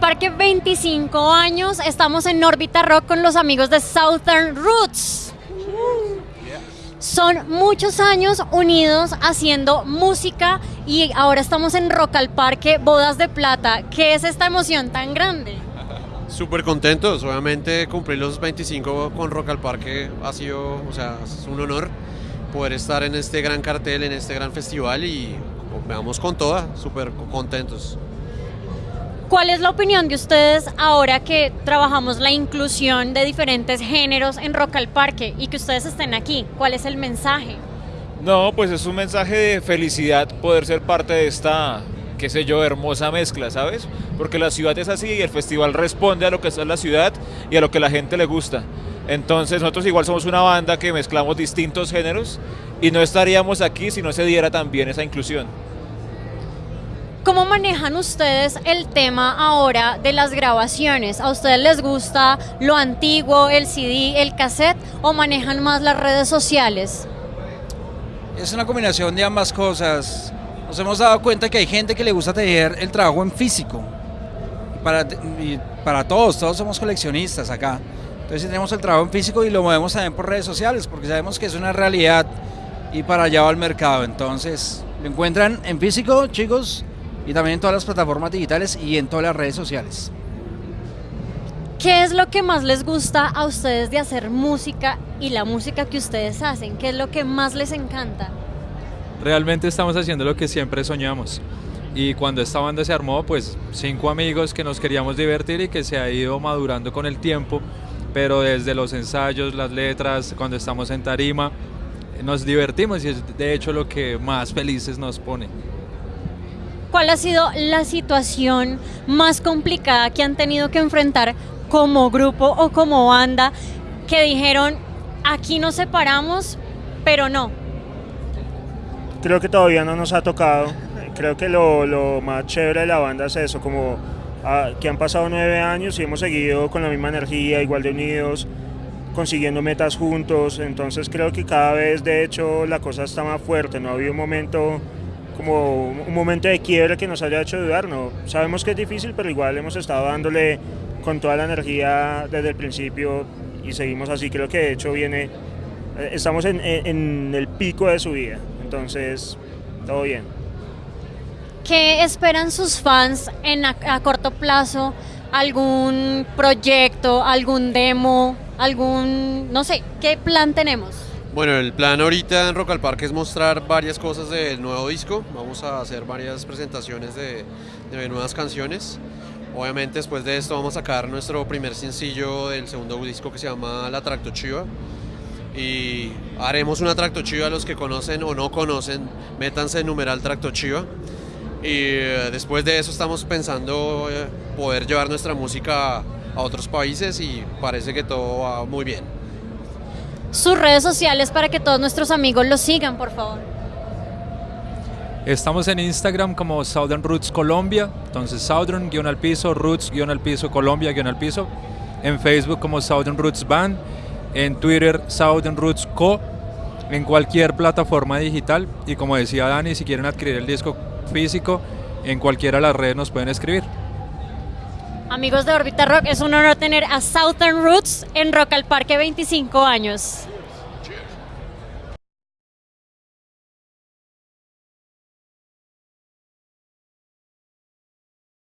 Parque 25 años. Estamos en Órbita Rock con los amigos de Southern Roots. Son muchos años unidos haciendo música y ahora estamos en Rock al Parque Bodas de Plata. ¿Qué es esta emoción tan grande? Súper contentos, obviamente cumplir los 25 con Rock al Parque ha sido, o sea, es un honor poder estar en este gran cartel, en este gran festival y veamos con toda, súper contentos. ¿Cuál es la opinión de ustedes ahora que trabajamos la inclusión de diferentes géneros en Rock al Parque y que ustedes estén aquí? ¿Cuál es el mensaje? No, pues es un mensaje de felicidad poder ser parte de esta, qué sé yo, hermosa mezcla, ¿sabes? Porque la ciudad es así y el festival responde a lo que es la ciudad y a lo que la gente le gusta. Entonces nosotros igual somos una banda que mezclamos distintos géneros y no estaríamos aquí si no se diera también esa inclusión. ¿Cómo manejan ustedes el tema ahora de las grabaciones? ¿A ustedes les gusta lo antiguo, el CD, el cassette o manejan más las redes sociales? Es una combinación de ambas cosas. Nos hemos dado cuenta que hay gente que le gusta tener el trabajo en físico. Para, para todos, todos somos coleccionistas acá. Entonces tenemos el trabajo en físico y lo movemos también por redes sociales porque sabemos que es una realidad y para allá va el mercado. Entonces lo encuentran en físico, chicos, y también en todas las plataformas digitales y en todas las redes sociales. ¿Qué es lo que más les gusta a ustedes de hacer música y la música que ustedes hacen? ¿Qué es lo que más les encanta? Realmente estamos haciendo lo que siempre soñamos. Y cuando esta banda se armó, pues cinco amigos que nos queríamos divertir y que se ha ido madurando con el tiempo, pero desde los ensayos, las letras, cuando estamos en tarima, nos divertimos y es de hecho lo que más felices nos pone. ¿Cuál ha sido la situación más complicada que han tenido que enfrentar como grupo o como banda que dijeron, aquí nos separamos, pero no? Creo que todavía no nos ha tocado. Creo que lo, lo más chévere de la banda es eso, como ah, que han pasado nueve años y hemos seguido con la misma energía, igual de unidos, consiguiendo metas juntos. Entonces creo que cada vez, de hecho, la cosa está más fuerte. No ha habido un momento un momento de quiebre que nos haya hecho dudar. No, sabemos que es difícil, pero igual hemos estado dándole con toda la energía desde el principio y seguimos así. Creo que de hecho viene, eh, estamos en, en el pico de su vida, entonces todo bien. ¿Qué esperan sus fans en a, a corto plazo? ¿Algún proyecto, algún demo, algún, no sé, qué plan tenemos? Bueno, el plan ahorita en Rock al Parque es mostrar varias cosas del nuevo disco. Vamos a hacer varias presentaciones de, nuevas canciones. Obviamente después de esto vamos a sacar nuestro primer sencillo del segundo disco que se llama La Tracto Chiva. Y haremos una Tracto Chiva a los que conocen o no conocen, métanse en numeral Tracto Chiva. Y eh, después de eso estamos pensando eh, poder llevar nuestra música a otros países y parece que todo va muy bien sus redes sociales para que todos nuestros amigos los sigan, por favor. Estamos en Instagram como Southern Roots Colombia, entonces Southern guion al piso, Roots guion al piso, Colombia guion al piso. En Facebook como Southern Roots Band, en Twitter Southern Roots Co, en cualquier plataforma digital. Y como decía Dani, si quieren adquirir el disco físico, en cualquiera de las redes nos pueden escribir. Amigos de Orbita Rock, es un honor tener a Southern Roots en Rock al Parque 25 años.